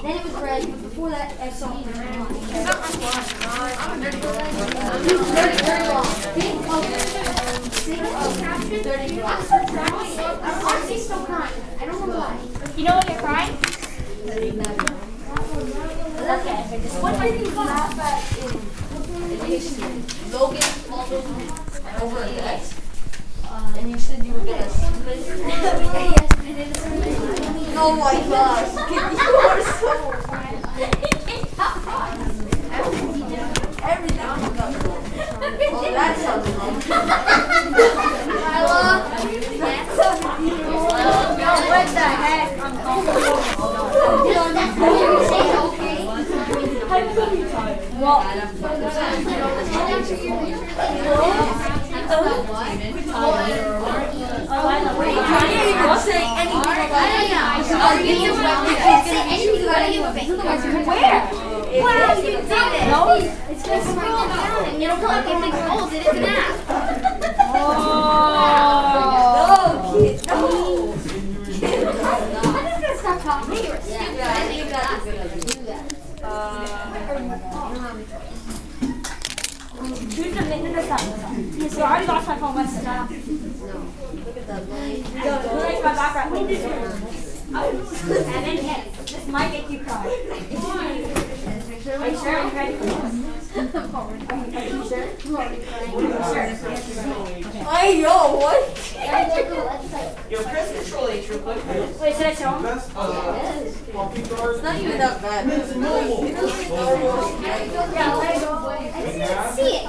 Then it was red. but Before that, I saw it. Very long. Pink, oh, six, oh, caption. I'm so crying. I'm honestly still crying. I don't know why. You know when you're crying? Okay, just What do you think laugh at Logan called over a desk. Uh, and you said you were gonna split Yes, but Oh my gosh. You are so everything you got wrong. Oh, that sounds wrong. what the heck? I'm You can't even say anything about Where? Wow, you did it. No? It's gonna come down. And it'll come up in big holes. It is an app. Oh. No, kid, no. I'm just gonna stop talking. You're stupid. Yeah, I think that's a good idea. Choose the minute or something. So I already lost my phone. The now? Look at that light. Yo, who likes my background? And then yes, this might make you cry. Are you sure? Are you ready for this? Are you sure? Hey, yo, what? Yo, press control H real quick. Wait, should I show him? Best, puppy guard. It's not even that bad. It's really, it doesn't normal. Yeah, let it go. I didn't even see it.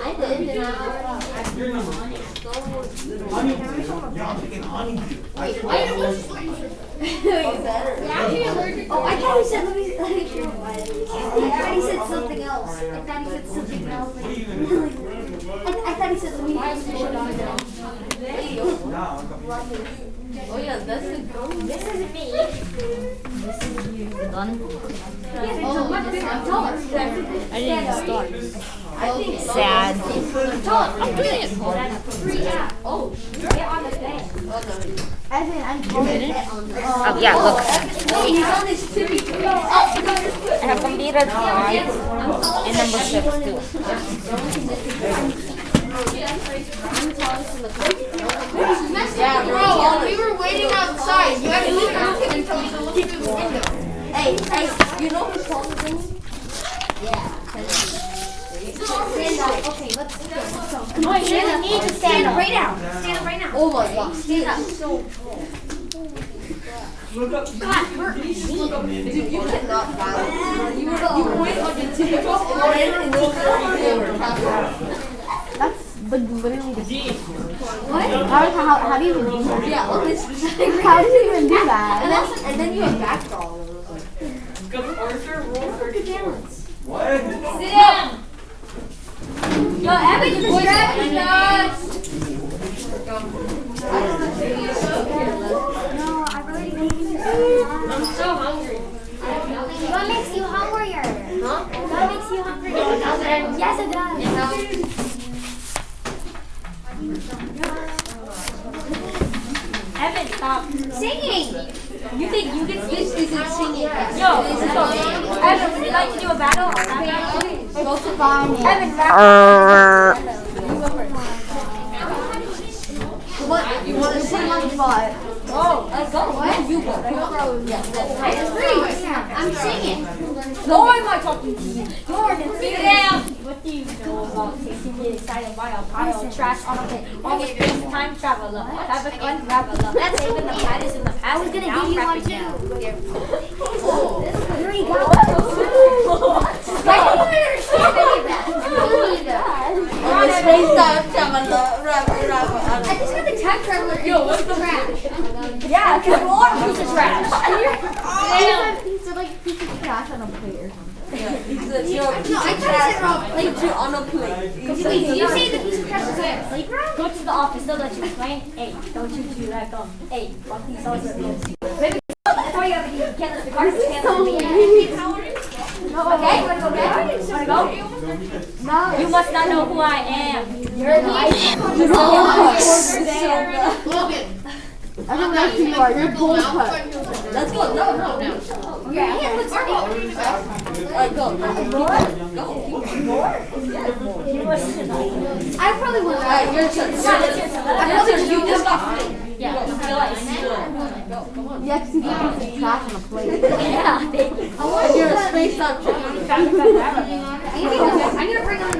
I did. And I, Your number. Honeydew. Yeah, I'm thinking honeydew. I Oh, I thought he said, let me, let me show I thought he said something else. I thought he said something else. I, I thought he said, let me, you. I'm coming. Oh yeah, that's the goal. This isn't me. Oh, my bigger, taller. I didn't start. I think Sad. I'm doing it. Oh, Get on the Oh, yeah, look. I have computer five and number six too. Yeah, bro, we were waiting outside. You had to leave everything and tell me to look through the window. Hey, hey, you know who's taller than me? Stand up. Okay, let's go. Come Oh, you really need to stand up. right now. Stand up right now. Oh my gosh. Stand up. So, Look up. God, hurt me. Dude, you cannot balance. You were, you went on your tippy toes and ran and looked forward. Literally the What? how, how, how do you even do that? Yeah, on this. How do you even do that? And that? then, and then you have back doll. and it was Go Arthur, roll for balance. What? Sit down. Yo, Evan, you distracting us. No, I really need I'm so hungry. What makes you hungrier? Huh? What makes you hungrier? Yes, it does. Evan, stop. Singing. You think you can This isn't singing. Yo, this is so, Evan, would you like to do a battle? Go to find me. Evan, rap. What? You want to on the? Oh, let's go. What? You go. I agree. I'm singing. Why am I talking to you? Jordan, sit down. What do you know about the excited by a pile of trash on a pit? The space time traveler. Have a fun traveler. Let's saving the planet in the past. I was gonna now give you one too. Here you go. Oh. I. On just got the time traveler. Yo, what's the trash? Yeah, because we're all a piece of trash. Damn. He said like piece of trash on a plate or something. Yeah, he's a, you're a piece No, of trash. Like on a plate. Wait, did you say the piece of trash is at a playground? Go to the office. They'll let you explain. Hey, don't you do that gum. Hey, fuck these sauce Baby, that's why you have to be. The cards are careless. Okay, you wanna go back? Go? No. You must not know who I am. You're the I don't know who you are. You're bullshit. Let's go. No, no, no. Yeah, Alright, go. He was like, I probably would. Alright, your turn. I probably You just got three. yeah, You have to keep some trash on a plate. yeah, they, And you're a spaced out chicken. found it forever. I'm gonna bring on